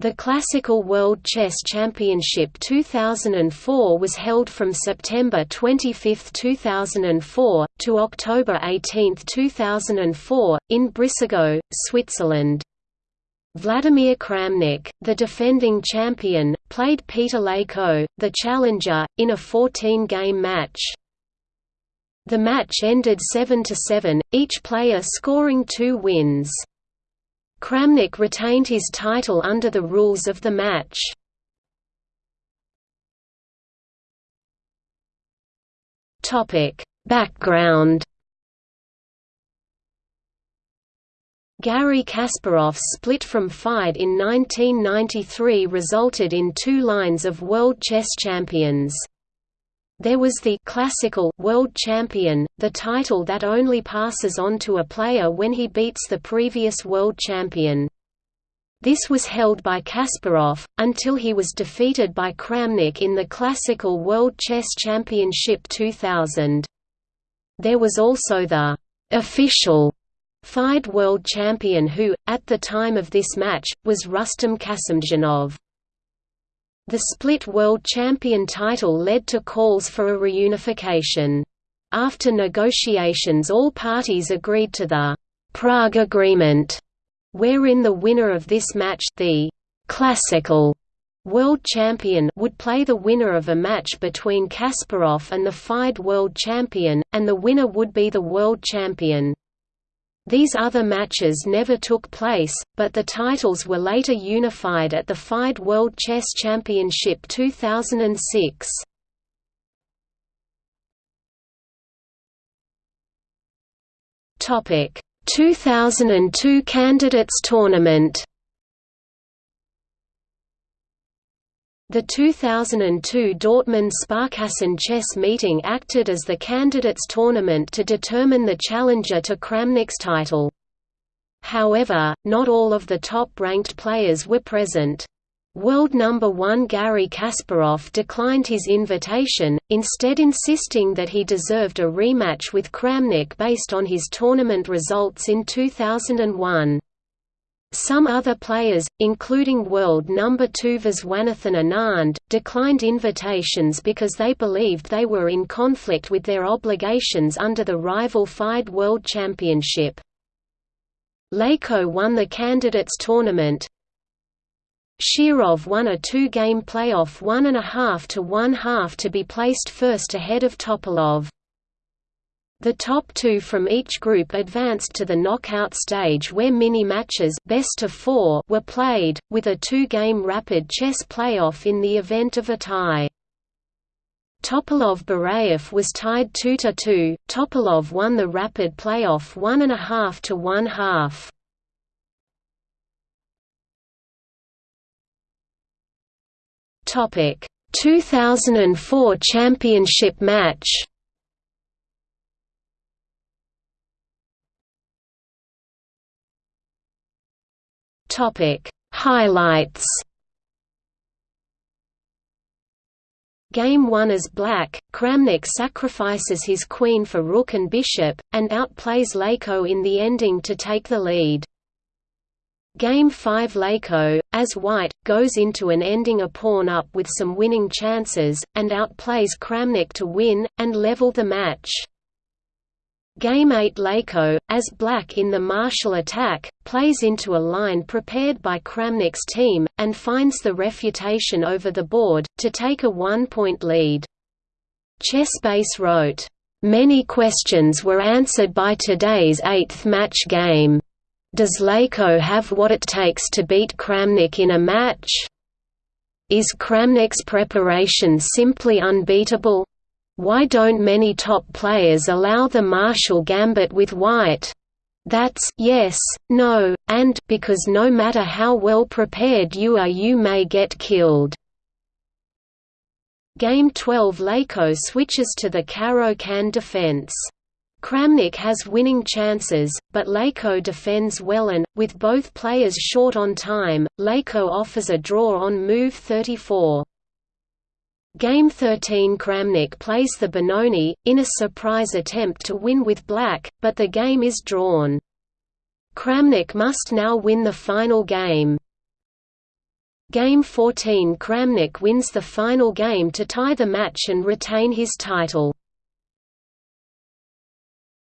The Classical World Chess Championship 2004 was held from September 25, 2004, to October 18, 2004, in Brissago, Switzerland. Vladimir Kramnik, the defending champion, played Peter Leko, the challenger, in a 14-game match. The match ended 7–7, each player scoring two wins. Kramnik retained his title under the rules of the match. Background Garry Kasparov's split from FIDE in 1993 resulted in two lines of world chess champions. There was the classical world champion, the title that only passes on to a player when he beats the previous world champion. This was held by Kasparov, until he was defeated by Kramnik in the Classical World Chess Championship 2000. There was also the official FIDE world champion who, at the time of this match, was Rustam Kasimdzhanov. The split world champion title led to calls for a reunification. After negotiations all parties agreed to the Prague Agreement, wherein the winner of this match the classical world champion would play the winner of a match between Kasparov and the FIDE world champion, and the winner would be the world champion. These other matches never took place, but the titles were later unified at the FIDE World Chess Championship 2006. Topic: 2002 Candidates Tournament The 2002 Dortmund Sparkassen chess meeting acted as the candidates tournament to determine the challenger to Kramnik's title. However, not all of the top-ranked players were present. World number 1 Garry Kasparov declined his invitation, instead insisting that he deserved a rematch with Kramnik based on his tournament results in 2001. Some other players, including world number 2 Viswanathan Anand, declined invitations because they believed they were in conflict with their obligations under the rival FIDE World Championship. Leko won the candidates tournament. Shirov won a two-game playoff one and a half to one half to be placed first ahead of Topalov. The top two from each group advanced to the knockout stage where mini-matches best of four were played, with a two-game rapid chess playoff in the event of a tie. Topalov-Barayev was tied 2–2, Topalov won the rapid playoff 1.5 to 1 half. Topic 2004 championship match Topic Highlights Game 1 as black, Kramnik sacrifices his queen for rook and bishop, and outplays Leko in the ending to take the lead. Game 5 Leko, as white, goes into an ending a pawn up with some winning chances, and outplays Kramnik to win, and level the match. Game 8 Leko, as black in the Marshall attack, plays into a line prepared by Kramnik's team, and finds the refutation over the board, to take a one-point lead. Chessbase wrote, "...many questions were answered by today's eighth match game. Does Leko have what it takes to beat Kramnik in a match? Is Kramnik's preparation simply unbeatable? Why don't many top players allow the Marshall gambit with white? That's yes, no, and because no matter how well prepared you are you may get killed. Game 12 Leko switches to the Caro-Kann defense. Kramnik has winning chances, but Leko defends well and, with both players short on time, Leko offers a draw on move 34. Game 13 Kramnik plays the Benoni, in a surprise attempt to win with black, but the game is drawn. Kramnik must now win the final game. Game 14 Kramnik wins the final game to tie the match and retain his title.